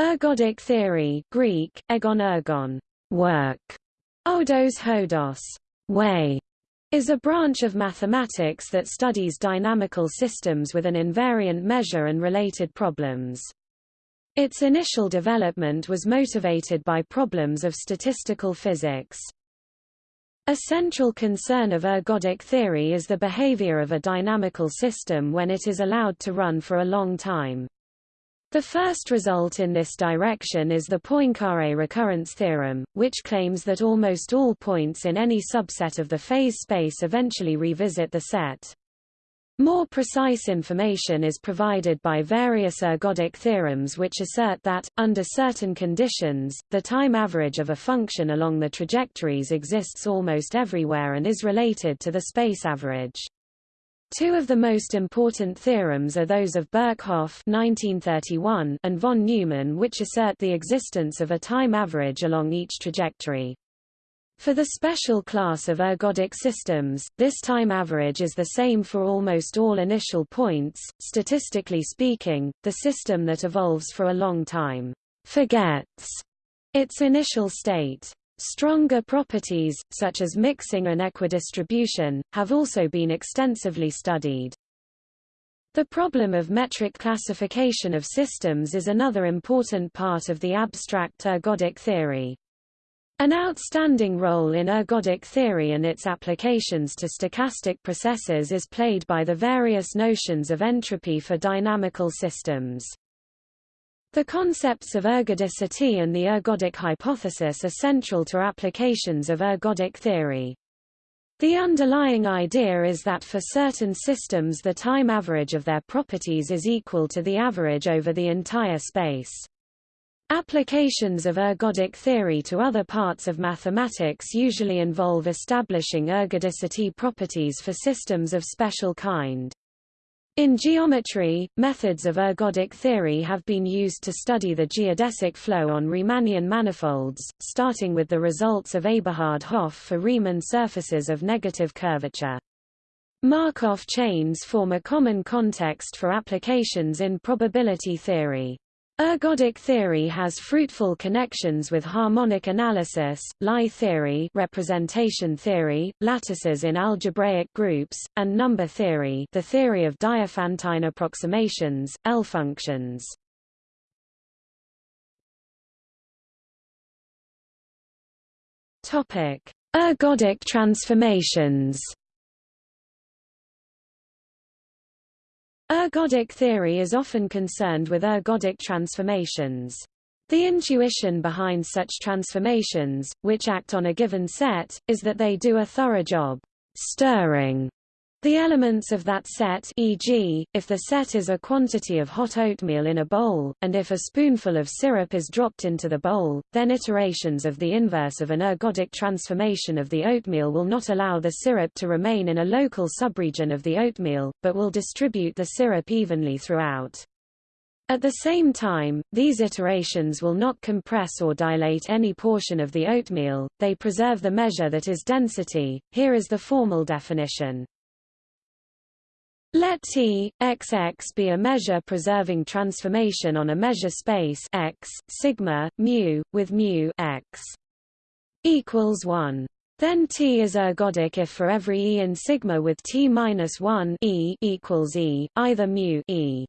Ergodic theory Greek, egon ergon, work, odos hodos, way, is a branch of mathematics that studies dynamical systems with an invariant measure and related problems. Its initial development was motivated by problems of statistical physics. A central concern of ergodic theory is the behavior of a dynamical system when it is allowed to run for a long time. The first result in this direction is the Poincare recurrence theorem, which claims that almost all points in any subset of the phase space eventually revisit the set. More precise information is provided by various ergodic theorems which assert that, under certain conditions, the time average of a function along the trajectories exists almost everywhere and is related to the space average. Two of the most important theorems are those of Birkhoff and von Neumann which assert the existence of a time average along each trajectory. For the special class of ergodic systems, this time average is the same for almost all initial points. Statistically speaking, the system that evolves for a long time forgets its initial state. Stronger properties, such as mixing and equidistribution, have also been extensively studied. The problem of metric classification of systems is another important part of the abstract ergodic theory. An outstanding role in ergodic theory and its applications to stochastic processes is played by the various notions of entropy for dynamical systems. The concepts of ergodicity and the ergodic hypothesis are central to applications of ergodic theory. The underlying idea is that for certain systems the time average of their properties is equal to the average over the entire space. Applications of ergodic theory to other parts of mathematics usually involve establishing ergodicity properties for systems of special kind. In geometry, methods of ergodic theory have been used to study the geodesic flow on Riemannian manifolds, starting with the results of Eberhard-Hopf for Riemann surfaces of negative curvature. Markov chains form a common context for applications in probability theory. Ergodic theory has fruitful connections with harmonic analysis, Lie theory, representation theory, lattices in algebraic groups, and number theory, the theory of Diophantine approximations, L functions. Topic: Ergodic transformations. Ergodic theory is often concerned with ergodic transformations. The intuition behind such transformations, which act on a given set, is that they do a thorough job stirring the elements of that set e.g., if the set is a quantity of hot oatmeal in a bowl, and if a spoonful of syrup is dropped into the bowl, then iterations of the inverse of an ergodic transformation of the oatmeal will not allow the syrup to remain in a local subregion of the oatmeal, but will distribute the syrup evenly throughout. At the same time, these iterations will not compress or dilate any portion of the oatmeal, they preserve the measure that is density. Here is the formal definition. Let T, XX be a measure-preserving transformation on a measure space X, sigma, mu, with mu X equals 1. Then T is ergodic if for every E in sigma with T minus 1 E equals E, either mu E.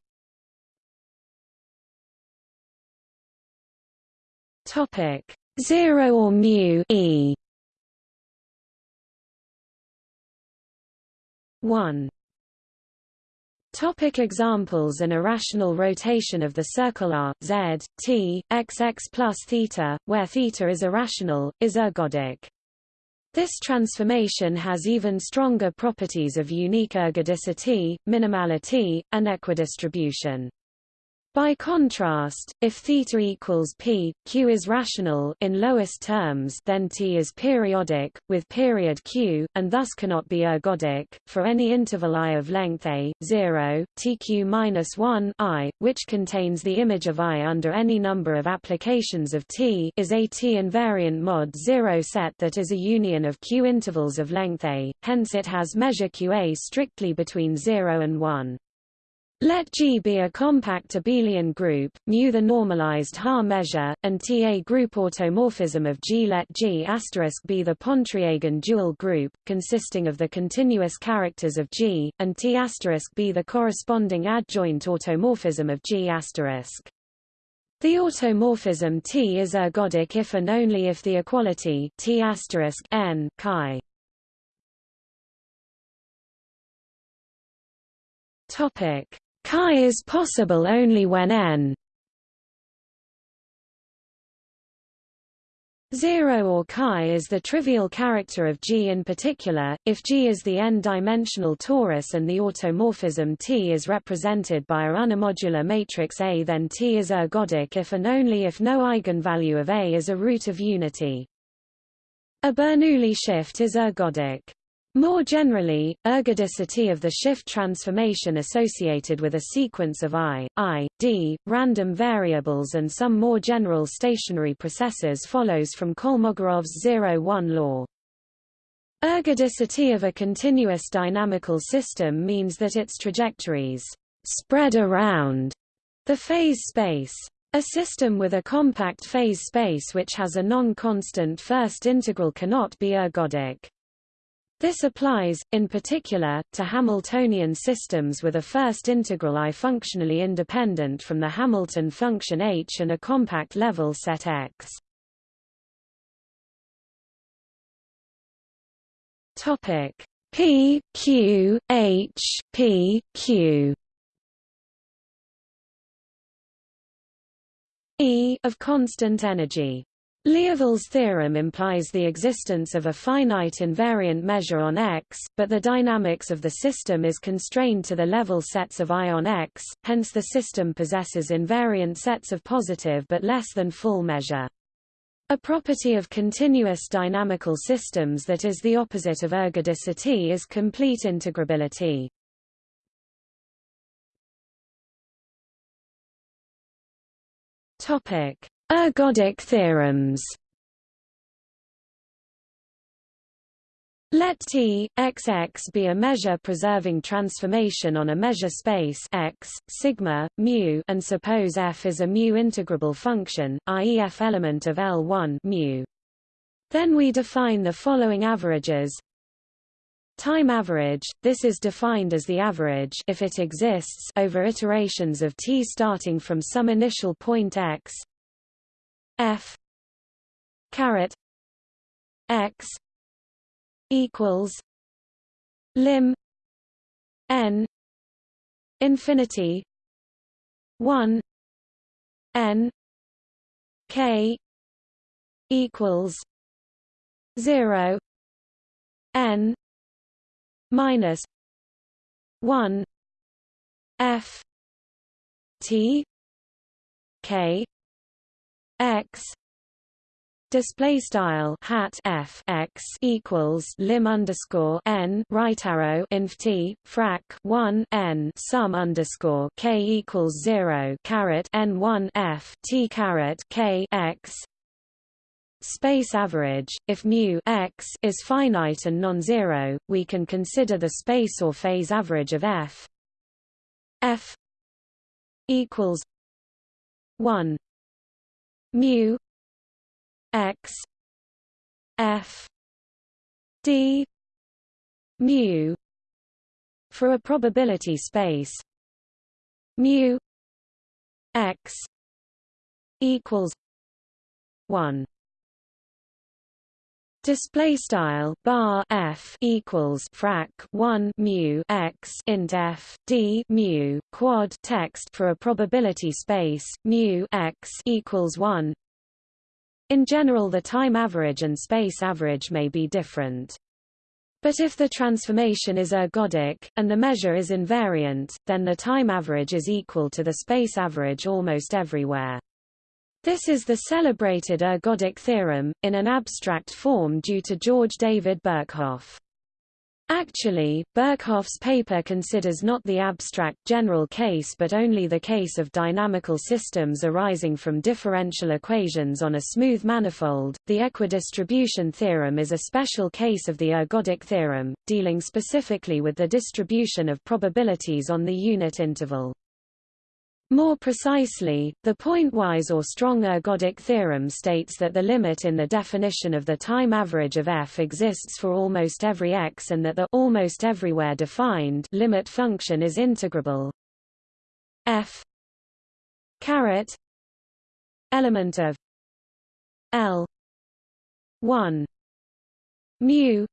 Topic 0 or mu E 1 Topic examples An irrational rotation of the circle r, z, t, xx plus theta, where theta is irrational, is ergodic. This transformation has even stronger properties of unique ergodicity, minimality, and equidistribution. By contrast, if theta equals p, q is rational in lowest terms, then t is periodic with period q, and thus cannot be ergodic. For any interval i of length a, 0, tq minus 1 i, which contains the image of i under any number of applications of t, is a t invariant mod 0 set that is a union of q intervals of length a. Hence, it has measure qa strictly between 0 and 1. Let G be a compact abelian group, mu the normalized Haar measure, and T a group automorphism of G. Let G be the Pontryagin dual group, consisting of the continuous characters of G, and T be the corresponding adjoint automorphism of G*. The automorphism T is ergodic if and only if the equality T n chi Topic Chi is possible only when n 0 or chi is the trivial character of G in particular, if G is the n-dimensional torus and the automorphism T is represented by a unimodular matrix A then T is ergodic if and only if no eigenvalue of A is a root of unity. A Bernoulli shift is ergodic. More generally, ergodicity of the shift transformation associated with a sequence of i, i, d, random variables and some more general stationary processes follows from Kolmogorov's 0-1 law. Ergodicity of a continuous dynamical system means that its trajectories spread around the phase space. A system with a compact phase space which has a non-constant first integral cannot be ergodic. This applies, in particular, to Hamiltonian systems with a first integral I functionally independent from the Hamilton function H and a compact level set X. Topic. P Q H P Q. E of constant energy Liouville's theorem implies the existence of a finite invariant measure on X, but the dynamics of the system is constrained to the level sets of I on X, hence the system possesses invariant sets of positive but less than full measure. A property of continuous dynamical systems that is the opposite of ergodicity is complete integrability. Topic: Ergodic theorems Let T, XX be a measure-preserving transformation on a measure space X, sigma, mu, and suppose F is a mu integrable function, i.e. F element of L1 mu. Then we define the following averages. Time average, this is defined as the average if it exists over iterations of T starting from some initial point X F. Caret. X. Equals lim. N. Infinity. One. N. K. Equals zero. N. Minus one. F. T. K x display style hat f x equals lim underscore n right arrow inf t frac 1 n sum underscore k equals 0 caret n 1 f t caret k x space average if mu x is finite and non-zero we can consider the space or phase average of f f equals 1 mu x f d mu for a probability space. Mu x equals 1 Display style bar f equals frac 1 mu x int f d mu quad text for a probability space mu x equals 1. In general, the time average and space average may be different. But if the transformation is ergodic, and the measure is invariant, then the time average is equal to the space average almost everywhere. This is the celebrated ergodic theorem, in an abstract form due to George David Birkhoff. Actually, Birkhoff's paper considers not the abstract general case but only the case of dynamical systems arising from differential equations on a smooth manifold. The equidistribution theorem is a special case of the ergodic theorem, dealing specifically with the distribution of probabilities on the unit interval. More precisely, the pointwise or strong ergodic theorem states that the limit in the definition of the time average of f exists for almost every x and that the almost everywhere defined limit function is integrable. F caret element of l 1 mu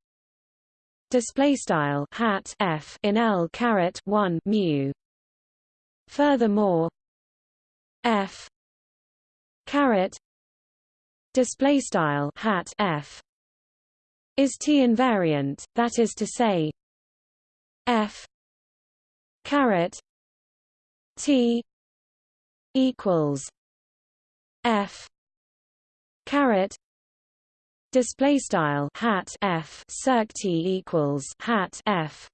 display style hat f in l caret 1 mu Furthermore, f caret display style hat f is t invariant. That is to say, f caret t equals f caret display style hat f circ t equals hat f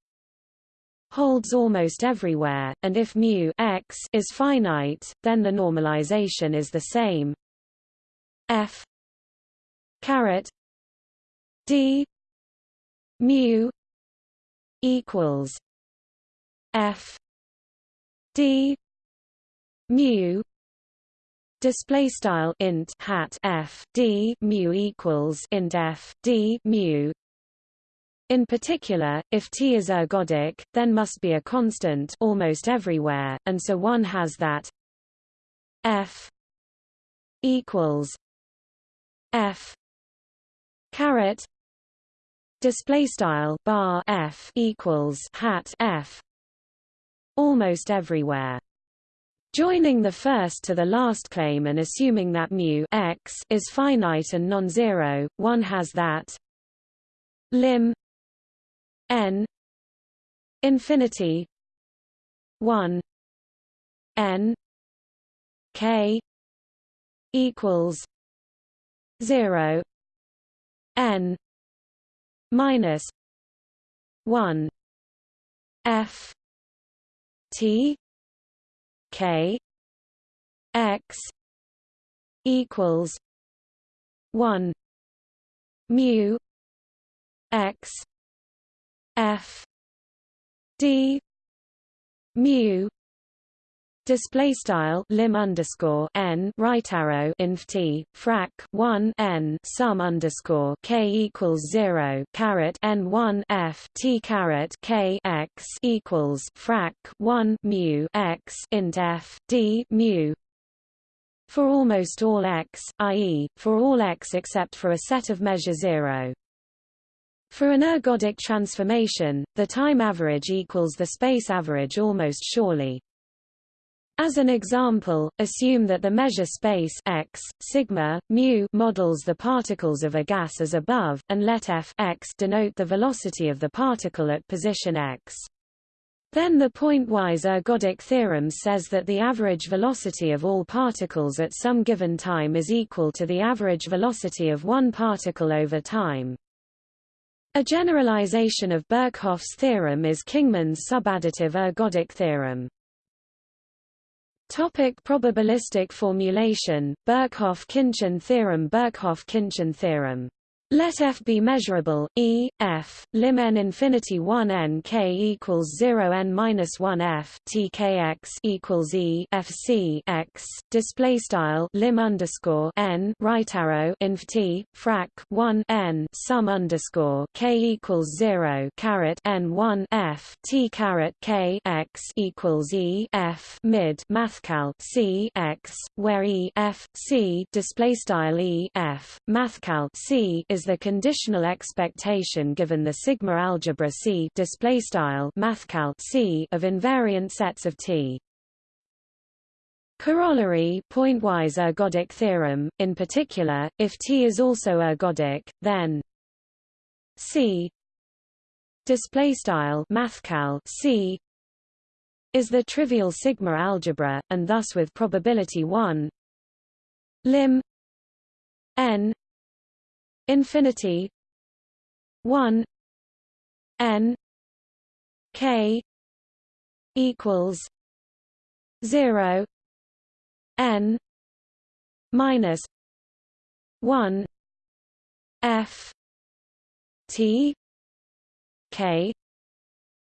holds almost everywhere, and if mu x is finite, then the normalization is the same. F caret d mu equals F d mu display style int hat f d mu equals int f d mu in particular, if T is ergodic, then must be a constant almost everywhere, and so one has that F equals F caret display style bar F equals hat F almost everywhere. Joining the first to the last claim and assuming that mu x is finite and non-zero, one has that lim n infinity 1 n k equals 0 n minus 1 f t k x equals 1 mu x F D mu display style lim underscore n right arrow inf t frac 1 n sum underscore k equals 0 caret n 1 f t caret k x equals frac 1 mu x int f d mu for almost all x, i.e., for all x except for a set of measure 0. For an ergodic transformation, the time average equals the space average almost surely. As an example, assume that the measure space x, sigma, mu models the particles of a gas as above, and let f x denote the velocity of the particle at position x. Then the pointwise ergodic theorem says that the average velocity of all particles at some given time is equal to the average velocity of one particle over time. A generalization of Birkhoff's theorem is Kingman's subadditive ergodic theorem. Topic probabilistic formulation, Birkhoff-Khinchin theorem Birkhoff-Khinchin theorem let f be measurable, e, f, lim n infinity 1 n k equals 0 n minus 1 f t k x equals e f c x display style lim underscore n right arrow inf t frac 1 n sum underscore k equals 0 caret n 1 f t caret k x equals e f mid mathcal c x where e f c display style e f mathcal c is the conditional expectation given the sigma algebra C display style mathcal C of invariant sets of T. Corollary pointwise ergodic theorem in particular if T is also ergodic then C display style mathcal C is the trivial sigma algebra and thus with probability 1 lim n infinity 1 n k equals 0 n minus 1 f t k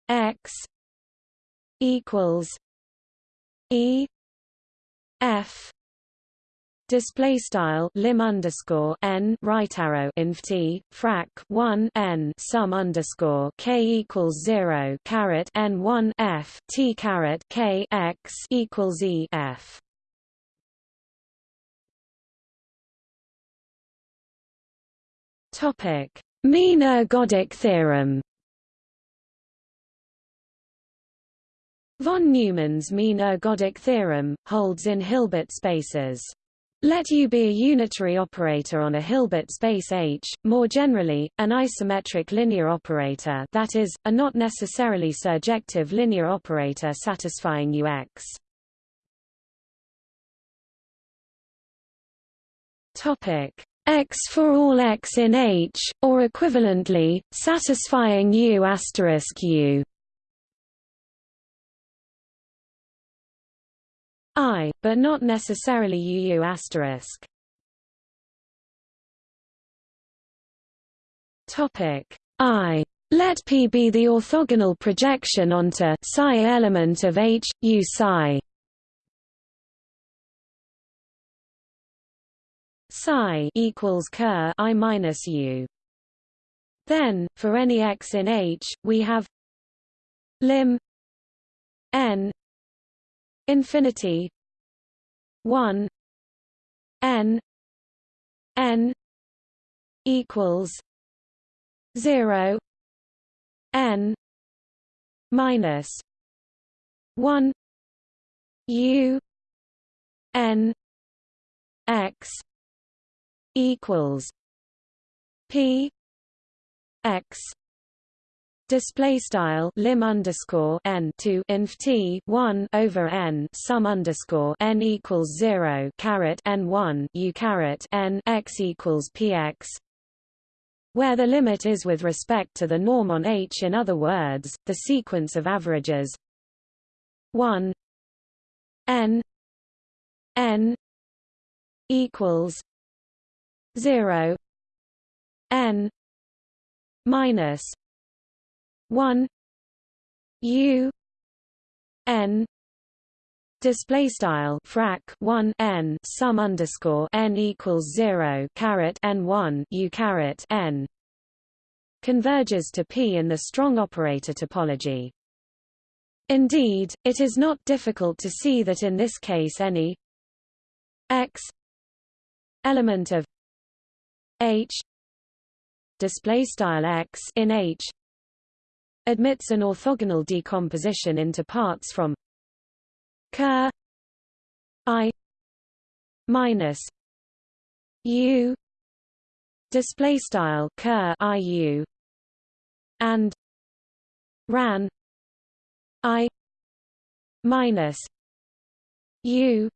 x equals e f Display style lim underscore n right arrow inf t frac one n sum underscore k equals zero caret n one f t caret k x equals e f. Topic mean ergodic theorem. Von Neumann's mean ergodic theorem holds in Hilbert spaces. Let U be a unitary operator on a Hilbert space H, more generally, an isometric linear operator that is, a not necessarily surjective linear operator satisfying UX. X for all X in H, or equivalently, satisfying U I, but not necessarily UU asterisk. Topic I. Let P be the orthogonal projection onto psi element of H, U psi. Psi equals ker I minus U. Then, for any x in H, we have lim n infinity 1 n n equals 0 n minus 1 u n x equals p x Display style lim underscore n to inf t one over n sum underscore n equals zero caret n one u caret n x equals px, where the limit is with respect to the norm on H. In other words, the sequence of averages one n n equals zero n minus 1 u n display style frac 1 n sum underscore n equals 0 caret n 1 u caret n converges to p in the strong operator topology. Indeed it is not difficult to see that in this case any x element of h display style x in h admits an orthogonal decomposition into parts from ker i minus u display style ker iu and ran i minus u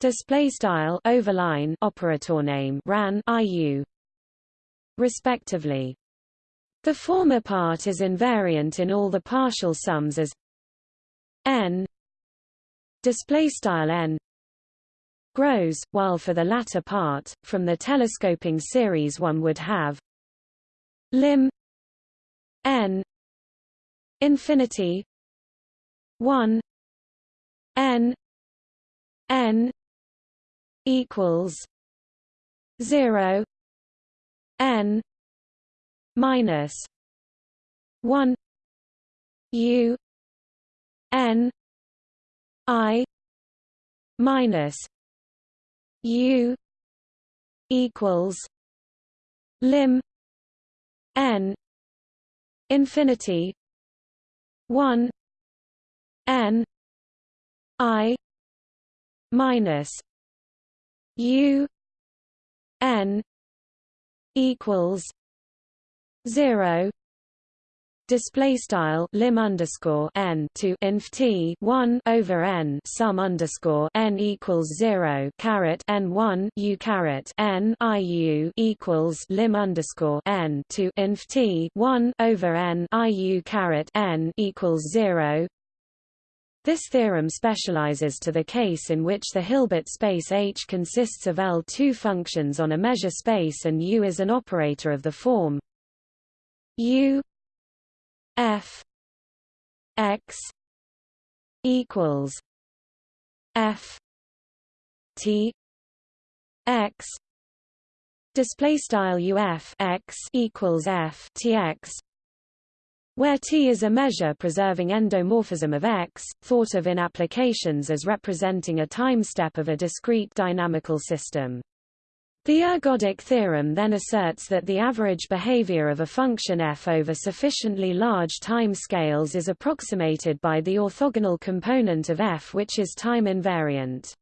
display style overline operator name ran iu respectively the former part is invariant in all the partial sums as n display style n grows, while for the latter part, from the telescoping series one would have lim n infinity 1 n n equals 0 n minus one U N I minus U equals lim N infinity one N I minus U N equals 0 display style lim underscore n to inf t one over n sum underscore n equals zero caret n one u caret n i u equals lim underscore n to inf t one over n i u caret n equals zero. This theorem specializes to the case in which the Hilbert space H consists of L2 functions on a measure space and U is an operator of the form U F X equals F T X display style UF X equals F T X where T is a measure preserving endomorphism of X, thought of in applications as representing a time step of a discrete dynamical system. The ergodic theorem then asserts that the average behavior of a function f over sufficiently large time scales is approximated by the orthogonal component of f which is time invariant.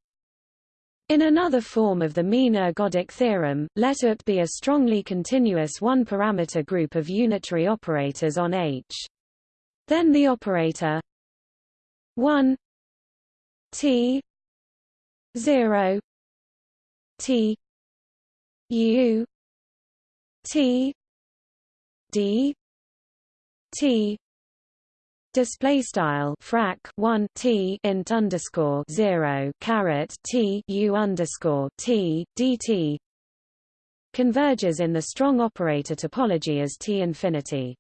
In another form of the mean ergodic theorem, let ut be a strongly continuous one-parameter group of unitary operators on H. Then the operator 1 t 0 t U T D T display style frac 1 t int underscore 0 caret t u underscore t dt converges in the strong operator topology as t infinity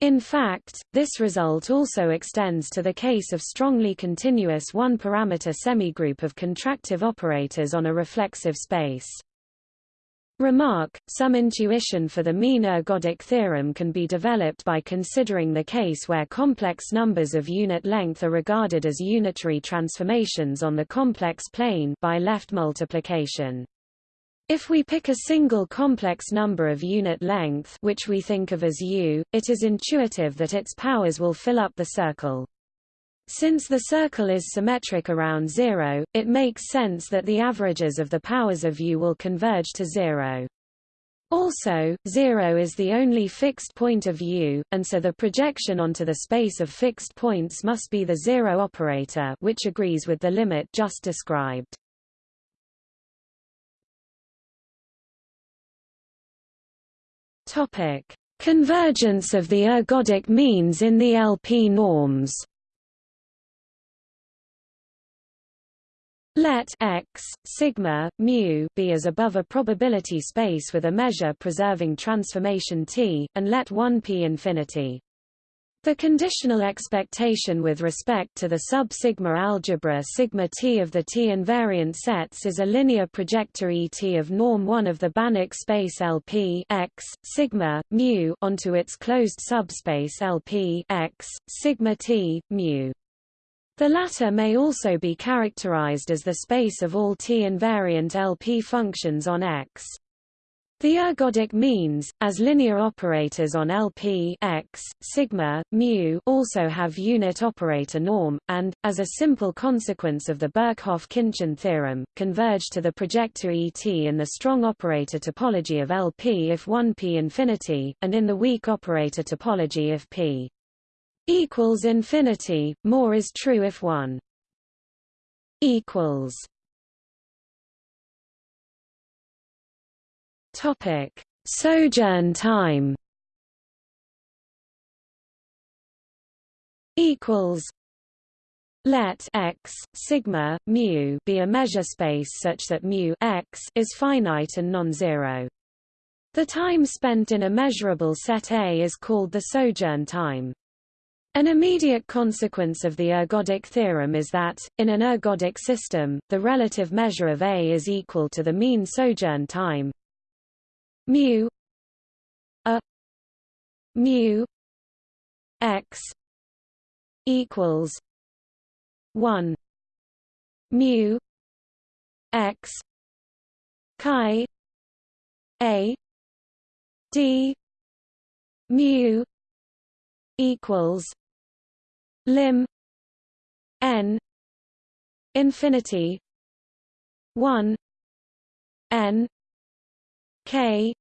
in fact, this result also extends to the case of strongly continuous one-parameter semigroup of contractive operators on a reflexive space. Remark, some intuition for the mean ergodic theorem can be developed by considering the case where complex numbers of unit length are regarded as unitary transformations on the complex plane by left multiplication. If we pick a single complex number of unit length which we think of as u, it is intuitive that its powers will fill up the circle. Since the circle is symmetric around zero, it makes sense that the averages of the powers of U will converge to zero. Also, zero is the only fixed point of U, and so the projection onto the space of fixed points must be the zero operator which agrees with the limit just described. Convergence of the ergodic means in the LP norms Let x sigma mu be as above a probability space with a measure preserving transformation T, and let 1 p infinity. The conditional expectation with respect to the sub-sigma algebra sigma T of the T invariant sets is a linear projector ET of norm 1 of the Banach space LP x sigma mu onto its closed subspace LP x sigma T mu. The latter may also be characterized as the space of all T-invariant LP functions on X. The ergodic means, as linear operators on LP x, sigma, mu also have unit operator norm, and, as a simple consequence of the Birkhoff-Khinchin theorem, converge to the projector ET in the strong operator topology of LP if 1p infinity, and in the weak operator topology if p equals infinity, more is true if 1 equals Topic: Sojourn time. Equals. Let x sigma mu be a measure space such that mu x is finite and non-zero. The time spent in a measurable set A is called the sojourn time. An immediate consequence of the ergodic theorem is that, in an ergodic system, the relative measure of A is equal to the mean sojourn time. Mu a mu x equals 1 mu x chi a d mu equals lim n infinity 1 n k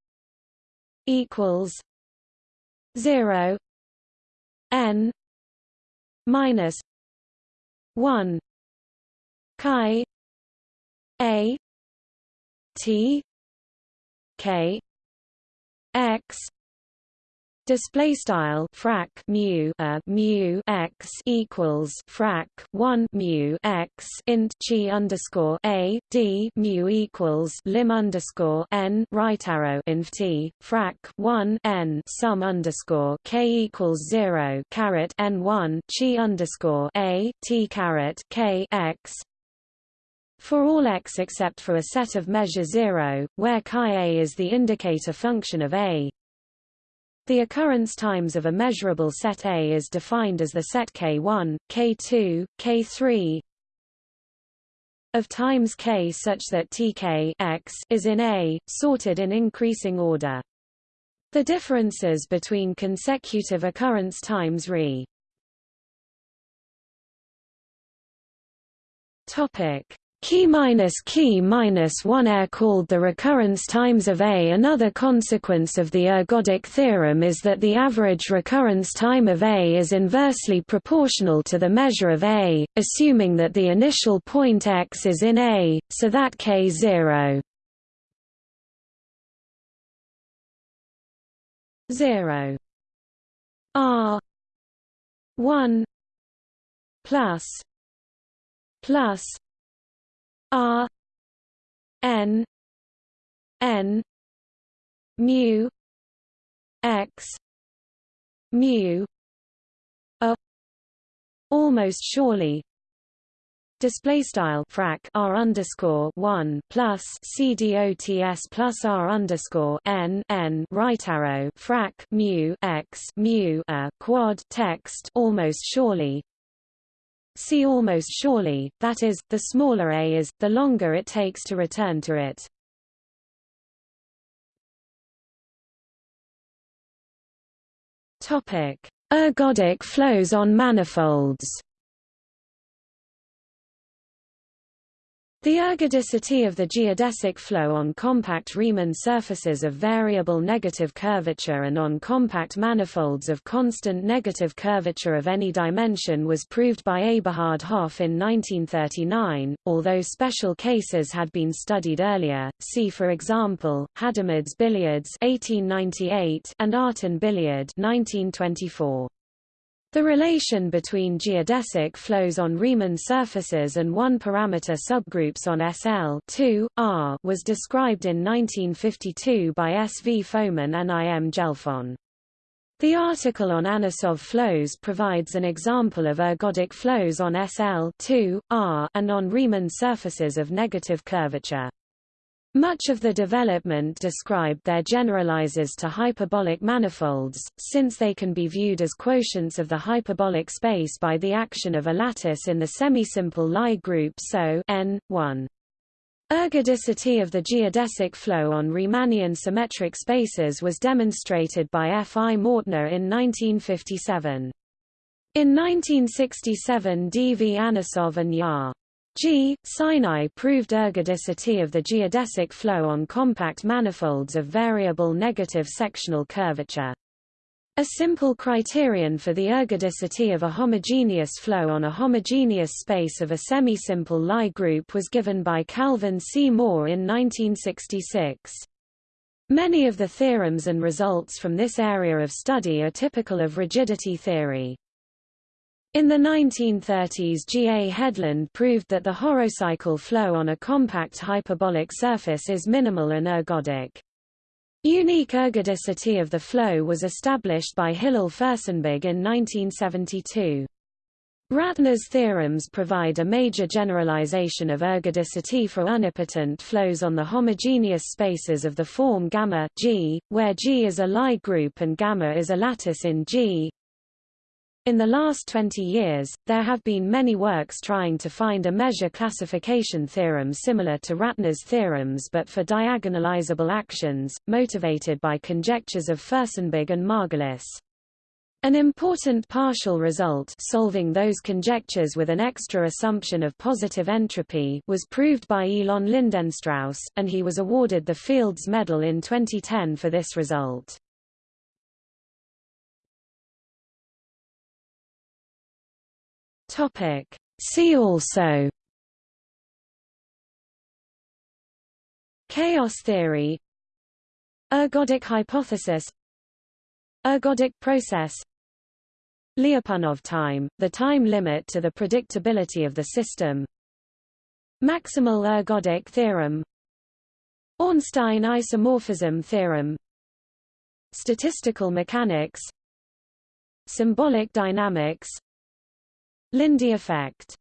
equals 0 n minus 1 chi a t k x display style frac mu a mu x equals frac 1 mu x int chi underscore a d mu equals lim underscore n right arrow inf t frac 1 n sum underscore k equals 0 caret n 1 chi underscore a t caret k x. For all x except for a set of measure 0, where chi a is the indicator function of a, the occurrence times of a measurable set A is defined as the set K1, K2, K3 of times K such that Tk x is in A, sorted in increasing order. The differences between consecutive occurrence times Re Topic Key minus key minus 1 air called the recurrence times of A. Another consequence of the ergodic theorem is that the average recurrence time of A is inversely proportional to the measure of A, assuming that the initial point x is in A, so that k0 0 r. 1 plus. Plus R N N mu X mu a almost surely. Display style frac r underscore one plus c dots plus r underscore n n right arrow frac mu x mu a quad text almost surely See almost surely, that is, the smaller a is, the longer it takes to return to it. Ergodic flows on manifolds The ergodicity of the geodesic flow on compact Riemann surfaces of variable negative curvature and on compact manifolds of constant negative curvature of any dimension was proved by Eberhard Hopf in 1939, although special cases had been studied earlier, see for example, Hadamard's billiards 1898 and Artin billiard 1924. The relation between geodesic flows on Riemann surfaces and one-parameter subgroups on SL 2, R was described in 1952 by S. V. Fomin and I. M. Gelfand. The article on Anosov flows provides an example of ergodic flows on SL 2, R and on Riemann surfaces of negative curvature. Much of the development described there generalizes to hyperbolic manifolds, since they can be viewed as quotients of the hyperbolic space by the action of a lattice in the semisimple Lie group so n 1. Ergodicity of the geodesic flow on Riemannian symmetric spaces was demonstrated by F. I. Mautner in 1957. In 1967 D. V. Anosov and Ya. G. Sinai proved ergodicity of the geodesic flow on compact manifolds of variable negative sectional curvature. A simple criterion for the ergodicity of a homogeneous flow on a homogeneous space of a semisimple Lie group was given by Calvin C. Moore in 1966. Many of the theorems and results from this area of study are typical of rigidity theory. In the 1930s G. A. Hedlund proved that the horocycle flow on a compact hyperbolic surface is minimal and ergodic. Unique ergodicity of the flow was established by Hillel Furstenberg in 1972. Ratner's theorems provide a major generalization of ergodicity for unipotent flows on the homogeneous spaces of the form gamma G, where G is a Lie group and gamma is a lattice in G. In the last 20 years, there have been many works trying to find a measure classification theorem similar to Ratner's theorems but for diagonalizable actions, motivated by conjectures of Furstenberg and Margulis. An important partial result solving those conjectures with an extra assumption of positive entropy was proved by Elon Lindenstrauss, and he was awarded the Fields Medal in 2010 for this result. Topic. See also Chaos theory Ergodic hypothesis Ergodic process Lyapunov time, the time limit to the predictability of the system Maximal ergodic theorem Ornstein isomorphism theorem Statistical mechanics Symbolic dynamics Lindy effect